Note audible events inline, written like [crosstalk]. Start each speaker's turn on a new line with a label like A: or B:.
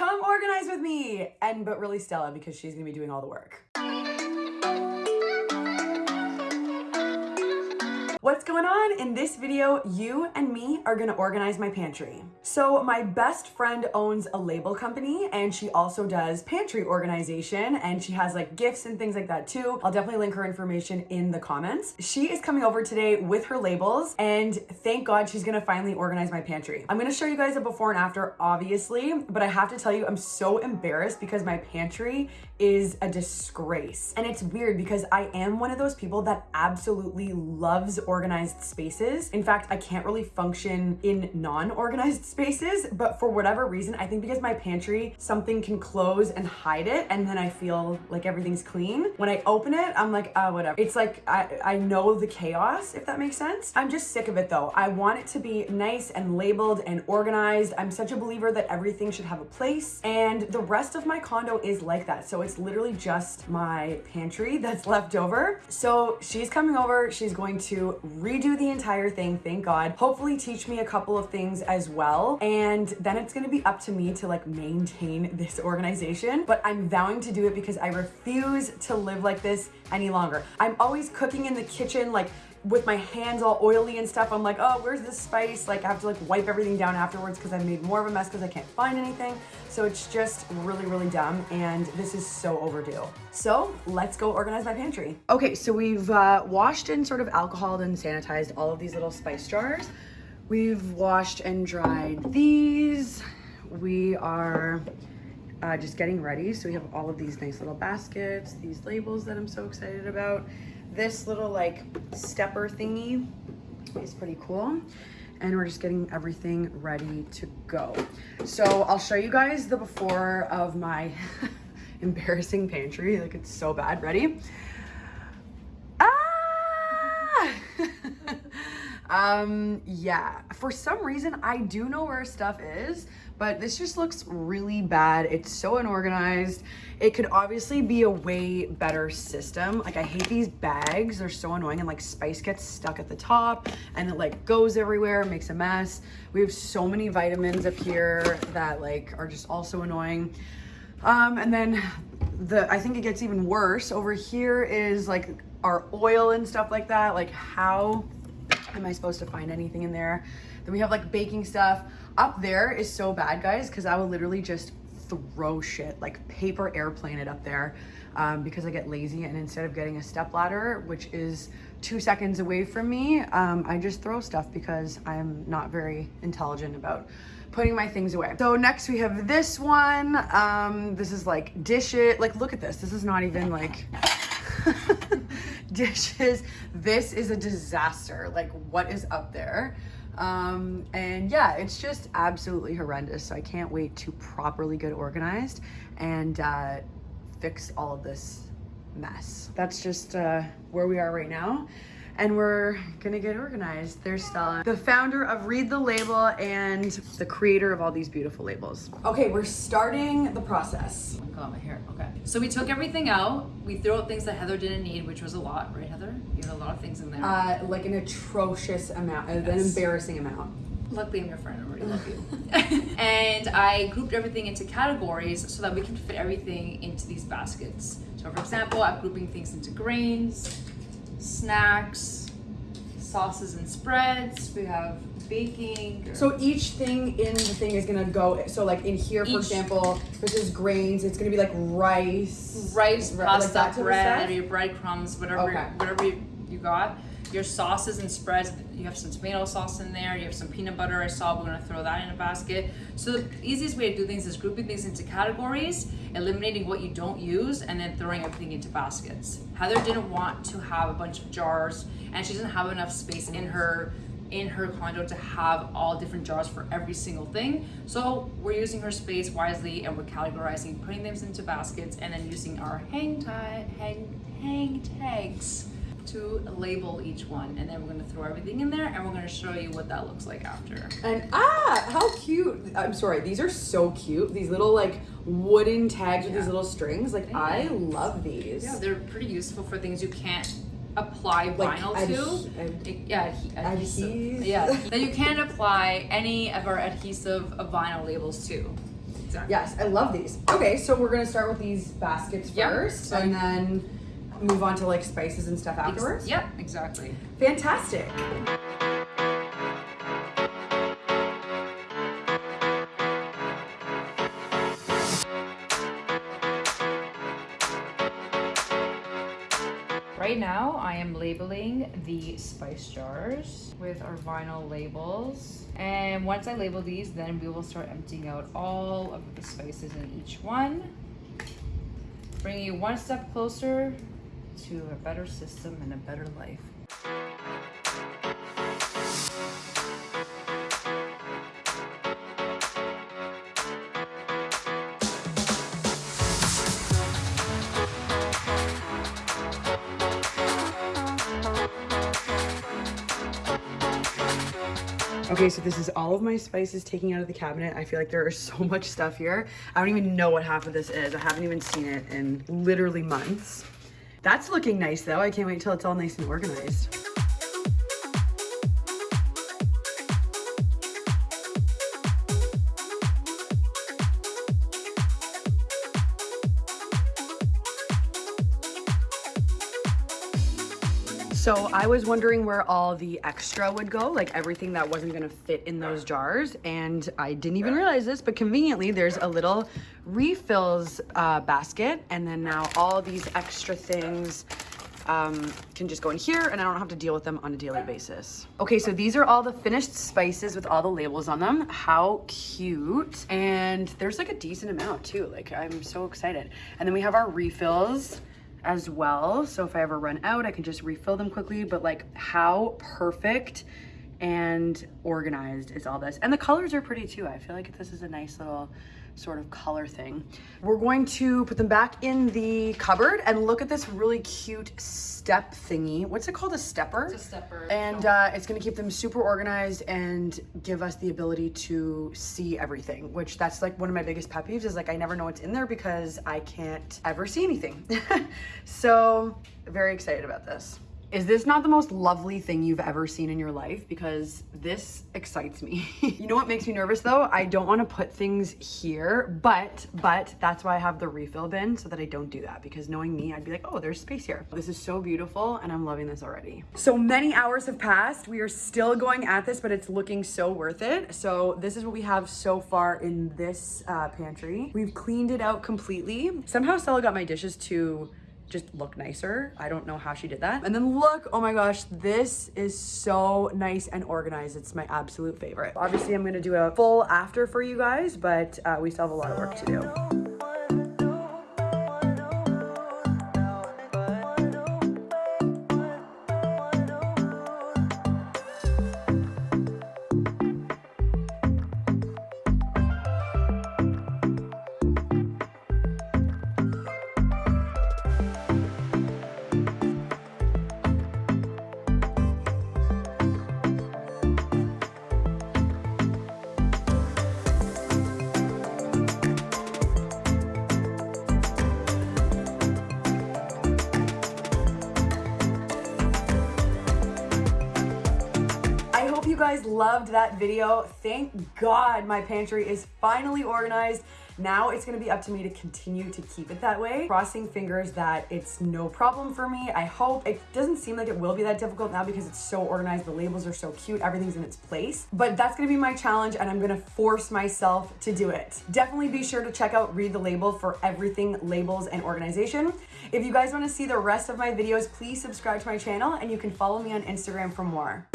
A: come organize with me. And but really Stella because she's gonna be doing all the work. What's going on? In this video, you and me are gonna organize my pantry. So my best friend owns a label company and she also does pantry organization and she has like gifts and things like that too. I'll definitely link her information in the comments. She is coming over today with her labels and thank God she's gonna finally organize my pantry. I'm gonna show you guys a before and after, obviously, but I have to tell you, I'm so embarrassed because my pantry is a disgrace. And it's weird because I am one of those people that absolutely loves organized spaces. In fact, I can't really function in non-organized spaces, but for whatever reason, I think because my pantry, something can close and hide it, and then I feel like everything's clean. When I open it, I'm like, oh, whatever. It's like, I, I know the chaos, if that makes sense. I'm just sick of it though. I want it to be nice and labeled and organized. I'm such a believer that everything should have a place, and the rest of my condo is like that. So it's literally just my pantry [laughs] that's left over. So she's coming over, she's going to redo the entire thing, thank God. Hopefully teach me a couple of things as well. And then it's gonna be up to me to like maintain [laughs] this organization. But I'm vowing to do it because I refuse to live like this any longer. I'm always cooking in the kitchen, like with my hands all oily and stuff, I'm like, oh, where's the spice? Like I have to like wipe everything down afterwards because I've made more of a mess because I can't find anything. So it's just really, really dumb. And this is so overdue. So let's go organize my pantry. Okay, so we've uh, washed and sort of alcoholed and sanitized all of these little spice jars. We've washed and dried these. We are uh, just getting ready. So we have all of these nice little baskets, these labels that I'm so excited about. This little like stepper thingy is pretty cool. And we're just getting everything ready to go. So I'll show you guys the before of my [laughs] embarrassing pantry. Like it's so bad. Ready? Ah! Um, yeah, for some reason I do know where stuff is, but this just looks really bad. It's so unorganized. It could obviously be a way better system. Like I hate these bags. They're so annoying and like spice gets stuck at the top and it like goes everywhere, makes a mess. We have so many vitamins up here that like are just also annoying. Um, and then the, I think it gets even worse. Over here is like our oil and stuff like that. Like how am I supposed to find anything in there? Then we have like baking stuff. Up there is so bad, guys, because I will literally just throw shit, like paper airplane it up there um, because I get lazy and instead of getting a step ladder, which is two seconds away from me, um, I just throw stuff because I'm not very intelligent about putting my things away. So next we have this one. Um, this is like dish it. Like, look at this. This is not even like [laughs] dishes. This is a disaster. Like what is up there? Um, and yeah, it's just absolutely horrendous. So I can't wait to properly get organized and uh, fix all of this mess. That's just uh, where we are right now and we're gonna get organized. There's Stella, the founder of Read the Label and the creator of all these beautiful labels. Okay, we're starting the process.
B: Oh my god, my hair, okay. So we took everything out. We threw out things that Heather didn't need, which was a lot, right Heather? You had a lot of things in there.
A: Uh, like an atrocious amount, yes. an embarrassing amount.
B: Luckily, I'm your friend. I already love you. [laughs] [laughs] and I grouped everything into categories so that we can fit everything into these baskets. So for example, I'm grouping things into grains, snacks, sauces and spreads. We have baking.
A: So each thing in the thing is gonna go. So like in here, for each, example, this is grains. It's gonna be like rice,
B: rice, pasta, like bread, breadcrumbs, whatever, okay. whatever you, you got your sauces and spreads. You have some tomato sauce in there. You have some peanut butter. I saw we're gonna throw that in a basket. So the easiest way to do things is grouping things into categories, eliminating what you don't use, and then throwing everything into baskets. Heather didn't want to have a bunch of jars, and she doesn't have enough space in her in her condo to have all different jars for every single thing. So we're using her space wisely and we're categorizing, putting them into baskets, and then using our hang tag, hang, hang tags to label each one and then we're going to throw everything in there and we're going to show you what that looks like after.
A: And ah, how cute. I'm sorry, these are so cute. These little like wooden tags yeah. with these little strings. Like I love these.
B: Yeah, they're pretty useful for things you can't apply like vinyl to. Ad yeah, adhesive. Yeah, [laughs] that you can apply any of our adhesive vinyl labels to. Exactly.
A: Yes, I love these. Okay, so we're gonna start with these baskets
B: Yep.
A: first,
B: So-
A: and then move on to like spices and stuff afterwards.
B: Yep, exactly.
A: Fantastic.
B: Right now, I am labeling the spice jars with our vinyl labels. And once I label these, then we will start emptying out all of the spices in each one. Bringing you one step closer to a better system and a better life.
A: Okay, so this is all of my spices taking out of the cabinet. I feel like there is so much stuff here. I don't even know what half of this is. I haven't even seen it in literally months. That's looking nice though. I can't wait till it's all nice and organized. I was wondering where all the extra would go, like everything that wasn't gonna fit in those jars. And I didn't even realize this, but conveniently there's a little refills uh, basket. And then now all these extra things um, can just go in here and I don't have to deal with them on a daily basis. Okay, so these are all the finished spices with all the labels on them. How cute. And there's like a decent amount too. Like I'm so excited. And then we have our refills as well. So if I ever run out, I can just refill them quickly. But like how perfect and organized is all this. And the colors are pretty too. I feel like this is a nice little sort of color thing. We're going to put them back in the cupboard and look at this really cute step thingy. What's it called? A stepper?
B: It's a stepper.
A: And uh, it's gonna keep them super organized and give us the ability to see everything, which that's like one of my biggest pet peeves is like I never know what's in there because I can't ever see anything. [laughs] so very excited about this. Is this not the most lovely thing you've ever seen in your life? Because this excites me. [laughs] you know what makes me nervous though? I don't want to put things here, but, but that's why I have the refill bin so that I don't do that because knowing me, I'd be like, oh, there's space here. This is so beautiful and I'm loving this already. So many hours have passed. We are still going at this, but it's looking so worth it. So this is what we have so far in this uh, pantry. We've cleaned it out completely. Somehow Stella got my dishes to just look nicer. I don't know how she did that. And then look, oh my gosh, this is so nice and organized. It's my absolute favorite. Obviously, I'm gonna do a full after for you guys, but uh, we still have a lot of work to do. Guys loved that video. Thank God my pantry is finally organized. Now it's gonna be up to me to continue to keep it that way. Crossing fingers that it's no problem for me. I hope. It doesn't seem like it will be that difficult now because it's so organized. The labels are so cute. Everything's in its place. But that's gonna be my challenge and I'm gonna force myself to do it. Definitely be sure to check out Read the Label for everything labels and organization. If you guys wanna see the rest of my videos, please subscribe to my channel and you can follow me on Instagram for more.